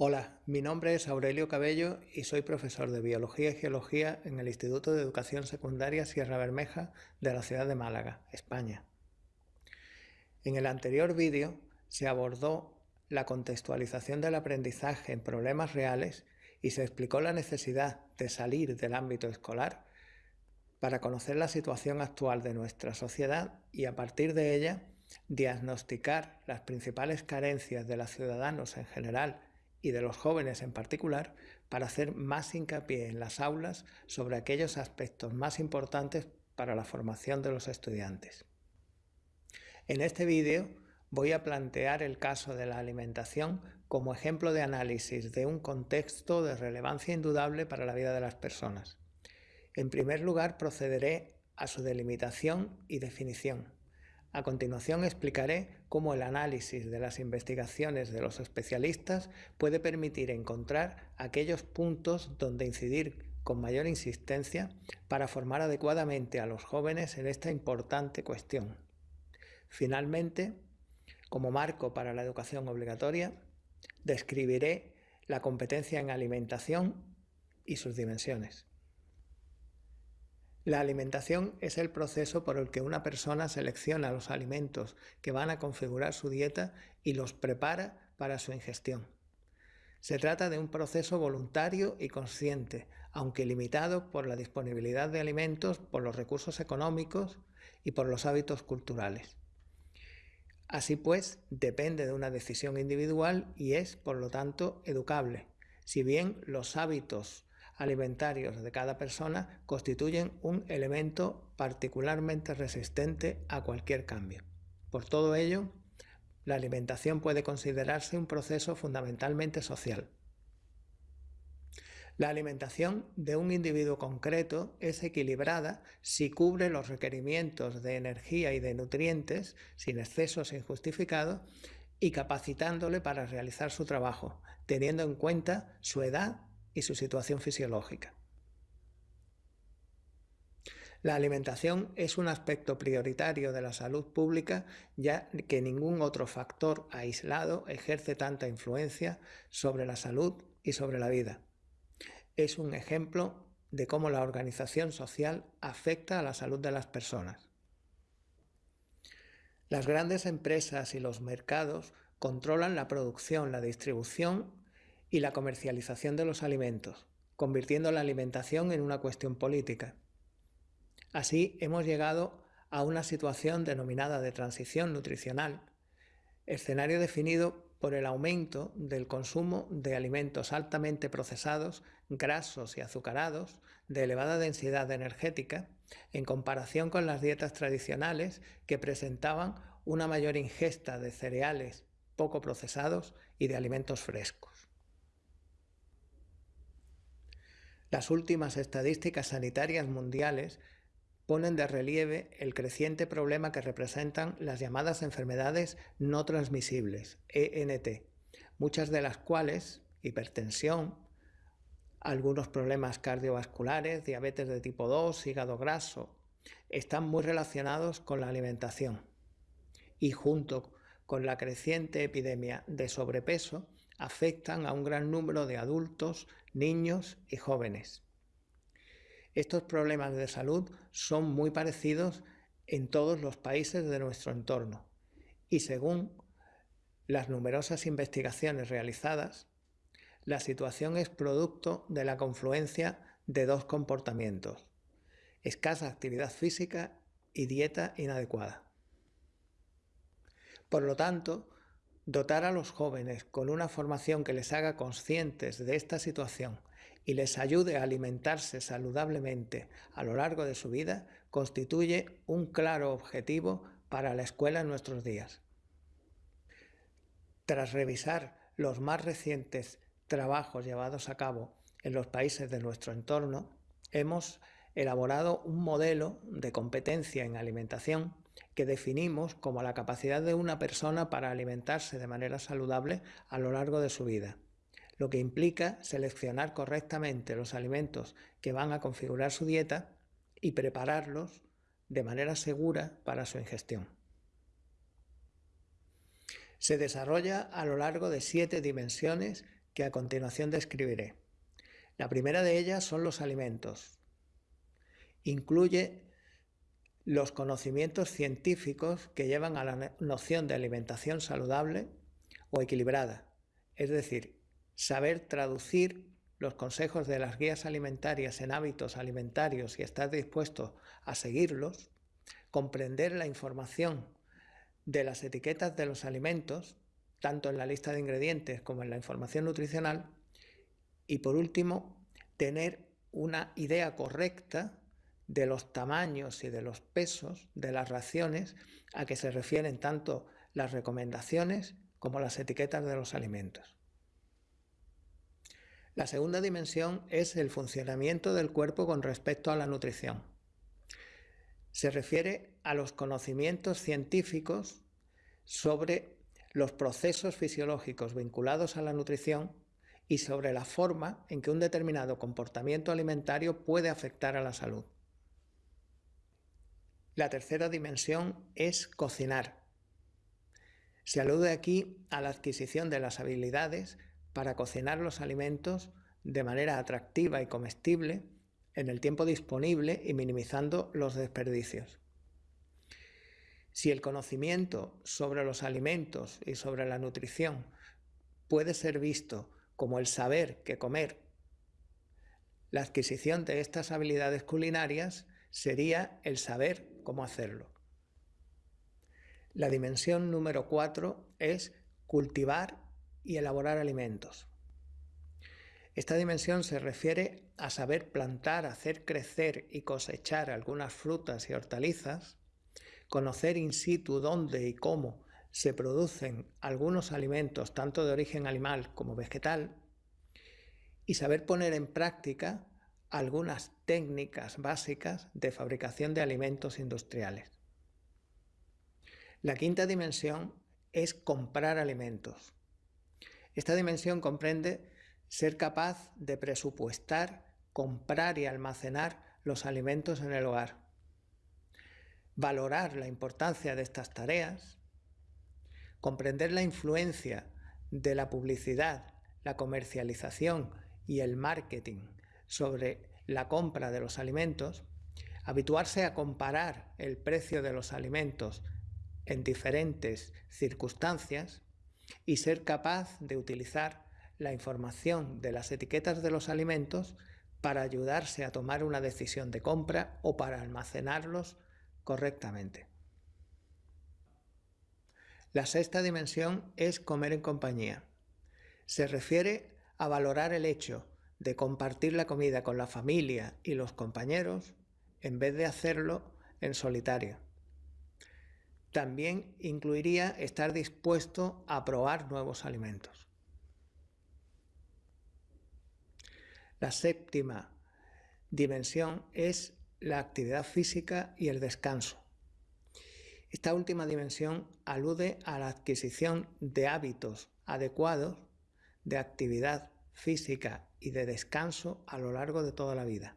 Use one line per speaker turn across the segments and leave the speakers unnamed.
Hola, mi nombre es Aurelio Cabello y soy profesor de Biología y Geología en el Instituto de Educación Secundaria Sierra Bermeja de la ciudad de Málaga, España. En el anterior vídeo se abordó la contextualización del aprendizaje en problemas reales y se explicó la necesidad de salir del ámbito escolar para conocer la situación actual de nuestra sociedad y a partir de ella diagnosticar las principales carencias de los ciudadanos en general y de los jóvenes en particular para hacer más hincapié en las aulas sobre aquellos aspectos más importantes para la formación de los estudiantes. En este vídeo voy a plantear el caso de la alimentación como ejemplo de análisis de un contexto de relevancia indudable para la vida de las personas. En primer lugar procederé a su delimitación y definición. A continuación explicaré cómo el análisis de las investigaciones de los especialistas puede permitir encontrar aquellos puntos donde incidir con mayor insistencia para formar adecuadamente a los jóvenes en esta importante cuestión. Finalmente, como marco para la educación obligatoria, describiré la competencia en alimentación y sus dimensiones. La alimentación es el proceso por el que una persona selecciona los alimentos que van a configurar su dieta y los prepara para su ingestión. Se trata de un proceso voluntario y consciente, aunque limitado por la disponibilidad de alimentos, por los recursos económicos y por los hábitos culturales. Así pues, depende de una decisión individual y es, por lo tanto, educable, si bien los hábitos alimentarios de cada persona constituyen un elemento particularmente resistente a cualquier cambio. Por todo ello, la alimentación puede considerarse un proceso fundamentalmente social. La alimentación de un individuo concreto es equilibrada si cubre los requerimientos de energía y de nutrientes sin excesos injustificados y capacitándole para realizar su trabajo, teniendo en cuenta su edad y su situación fisiológica. La alimentación es un aspecto prioritario de la salud pública ya que ningún otro factor aislado ejerce tanta influencia sobre la salud y sobre la vida. Es un ejemplo de cómo la organización social afecta a la salud de las personas. Las grandes empresas y los mercados controlan la producción, la distribución y la comercialización de los alimentos, convirtiendo la alimentación en una cuestión política. Así hemos llegado a una situación denominada de transición nutricional, escenario definido por el aumento del consumo de alimentos altamente procesados, grasos y azucarados, de elevada densidad energética, en comparación con las dietas tradicionales que presentaban una mayor ingesta de cereales poco procesados y de alimentos frescos. Las últimas estadísticas sanitarias mundiales ponen de relieve el creciente problema que representan las llamadas enfermedades no transmisibles, ENT, muchas de las cuales, hipertensión, algunos problemas cardiovasculares, diabetes de tipo 2, hígado graso, están muy relacionados con la alimentación. Y junto con la creciente epidemia de sobrepeso afectan a un gran número de adultos, niños y jóvenes. Estos problemas de salud son muy parecidos en todos los países de nuestro entorno y según las numerosas investigaciones realizadas, la situación es producto de la confluencia de dos comportamientos, escasa actividad física y dieta inadecuada. Por lo tanto, Dotar a los jóvenes con una formación que les haga conscientes de esta situación y les ayude a alimentarse saludablemente a lo largo de su vida constituye un claro objetivo para la escuela en nuestros días. Tras revisar los más recientes trabajos llevados a cabo en los países de nuestro entorno, hemos elaborado un modelo de competencia en alimentación que definimos como la capacidad de una persona para alimentarse de manera saludable a lo largo de su vida, lo que implica seleccionar correctamente los alimentos que van a configurar su dieta y prepararlos de manera segura para su ingestión. Se desarrolla a lo largo de siete dimensiones que a continuación describiré. La primera de ellas son los alimentos. Incluye los conocimientos científicos que llevan a la noción de alimentación saludable o equilibrada, es decir, saber traducir los consejos de las guías alimentarias en hábitos alimentarios y estar dispuesto a seguirlos, comprender la información de las etiquetas de los alimentos, tanto en la lista de ingredientes como en la información nutricional, y por último, tener una idea correcta de los tamaños y de los pesos de las raciones a que se refieren tanto las recomendaciones como las etiquetas de los alimentos. La segunda dimensión es el funcionamiento del cuerpo con respecto a la nutrición. Se refiere a los conocimientos científicos sobre los procesos fisiológicos vinculados a la nutrición y sobre la forma en que un determinado comportamiento alimentario puede afectar a la salud. La tercera dimensión es cocinar. Se alude aquí a la adquisición de las habilidades para cocinar los alimentos de manera atractiva y comestible en el tiempo disponible y minimizando los desperdicios. Si el conocimiento sobre los alimentos y sobre la nutrición puede ser visto como el saber que comer, la adquisición de estas habilidades culinarias sería el saber cómo hacerlo. La dimensión número cuatro es cultivar y elaborar alimentos. Esta dimensión se refiere a saber plantar, hacer crecer y cosechar algunas frutas y hortalizas, conocer in situ dónde y cómo se producen algunos alimentos tanto de origen animal como vegetal y saber poner en práctica algunas técnicas básicas de fabricación de alimentos industriales. La quinta dimensión es comprar alimentos. Esta dimensión comprende ser capaz de presupuestar, comprar y almacenar los alimentos en el hogar. Valorar la importancia de estas tareas, comprender la influencia de la publicidad, la comercialización y el marketing sobre la compra de los alimentos, habituarse a comparar el precio de los alimentos en diferentes circunstancias y ser capaz de utilizar la información de las etiquetas de los alimentos para ayudarse a tomar una decisión de compra o para almacenarlos correctamente. La sexta dimensión es comer en compañía. Se refiere a valorar el hecho de compartir la comida con la familia y los compañeros en vez de hacerlo en solitario. También incluiría estar dispuesto a probar nuevos alimentos. La séptima dimensión es la actividad física y el descanso. Esta última dimensión alude a la adquisición de hábitos adecuados de actividad física y de descanso a lo largo de toda la vida.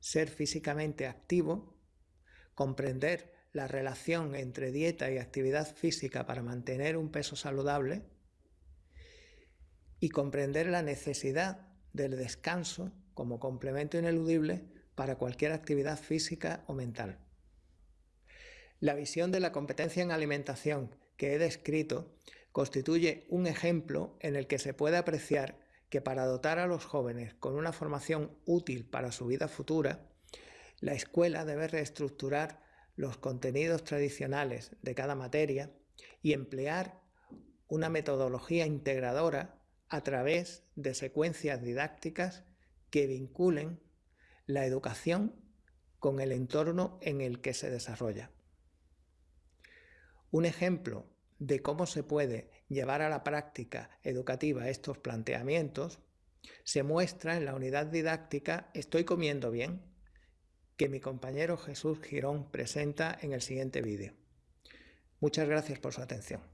Ser físicamente activo, comprender la relación entre dieta y actividad física para mantener un peso saludable y comprender la necesidad del descanso como complemento ineludible para cualquier actividad física o mental. La visión de la competencia en alimentación que he descrito constituye un ejemplo en el que se puede apreciar que para dotar a los jóvenes con una formación útil para su vida futura, la escuela debe reestructurar los contenidos tradicionales de cada materia y emplear una metodología integradora a través de secuencias didácticas que vinculen la educación con el entorno en el que se desarrolla. Un ejemplo de cómo se puede llevar a la práctica educativa estos planteamientos se muestra en la unidad didáctica Estoy comiendo bien, que mi compañero Jesús Girón presenta en el siguiente vídeo. Muchas gracias por su atención.